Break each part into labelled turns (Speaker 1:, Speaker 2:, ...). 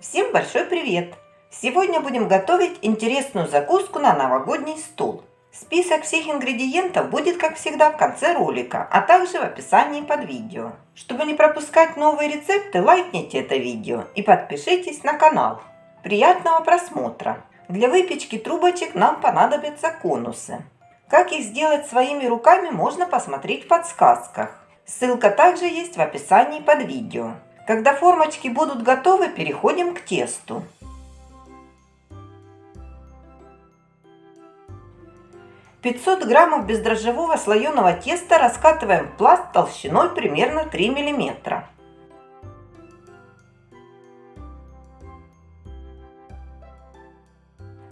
Speaker 1: Всем большой привет! Сегодня будем готовить интересную закуску на новогодний стол. Список всех ингредиентов будет, как всегда, в конце ролика, а также в описании под видео. Чтобы не пропускать новые рецепты, лайкните это видео и подпишитесь на канал. Приятного просмотра! Для выпечки трубочек нам понадобятся конусы. Как их сделать своими руками, можно посмотреть в подсказках. Ссылка также есть в описании под видео. Когда формочки будут готовы, переходим к тесту. Пятьсот граммов бездрожжевого слоеного теста раскатываем в пласт толщиной примерно 3 миллиметра.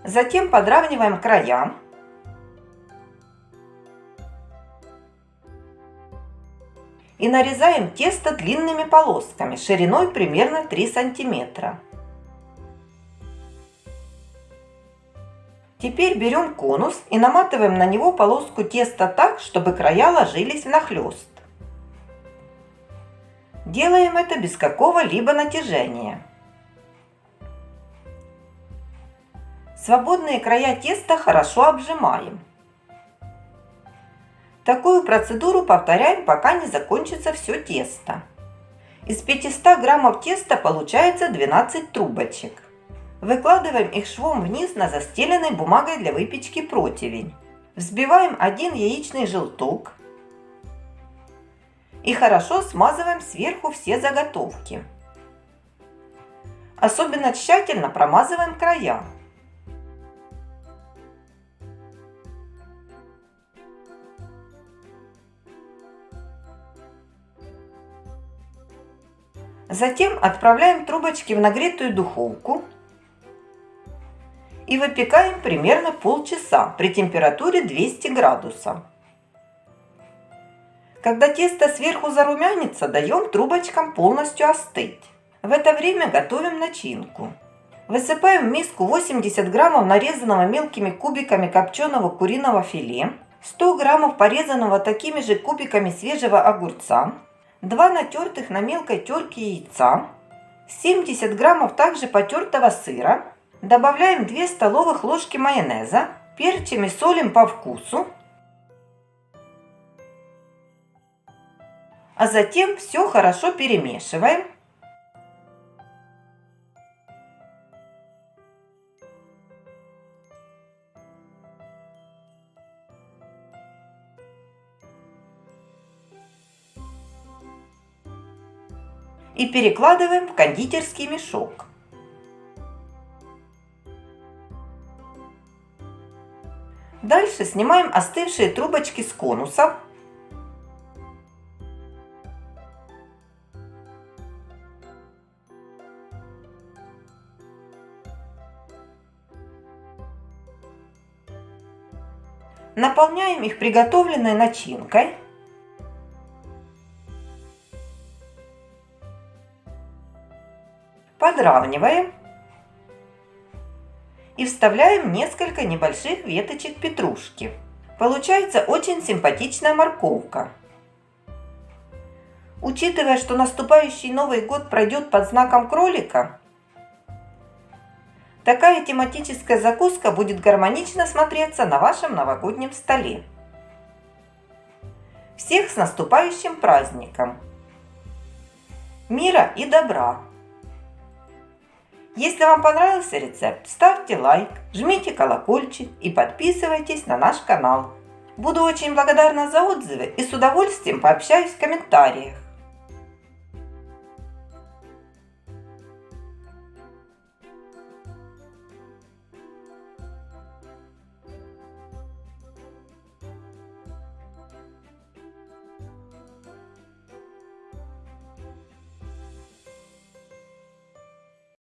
Speaker 1: Затем подравниваем края и нарезаем тесто длинными полосками шириной примерно 3 сантиметра. Теперь берем конус и наматываем на него полоску теста так, чтобы края ложились внахлёст. Делаем это без какого-либо натяжения. Свободные края теста хорошо обжимаем. Такую процедуру повторяем, пока не закончится все тесто. Из 500 граммов теста получается 12 трубочек. Выкладываем их швом вниз на застеленной бумагой для выпечки противень. Взбиваем один яичный желток и хорошо смазываем сверху все заготовки. Особенно тщательно промазываем края. Затем отправляем трубочки в нагретую духовку и выпекаем примерно полчаса при температуре 200 градусов. Когда тесто сверху зарумянится, даем трубочкам полностью остыть. В это время готовим начинку. Высыпаем в миску 80 граммов нарезанного мелкими кубиками копченого куриного филе, 100 граммов порезанного такими же кубиками свежего огурца, 2 натертых на мелкой терке яйца, 70 граммов также потертого сыра, добавляем 2 столовых ложки майонеза, перчим и солим по вкусу, а затем все хорошо перемешиваем и перекладываем в кондитерский мешок. Дальше снимаем остывшие трубочки с конусов. Наполняем их приготовленной начинкой. Подравниваем и вставляем несколько небольших веточек петрушки. Получается очень симпатичная морковка. Учитывая, что наступающий Новый год пройдет под знаком кролика, такая тематическая закуска будет гармонично смотреться на вашем новогоднем столе. Всех с наступающим праздником! Мира и добра! Если вам понравился рецепт, ставьте лайк, жмите колокольчик и подписывайтесь на наш канал. Буду очень благодарна за отзывы и с удовольствием пообщаюсь в комментариях.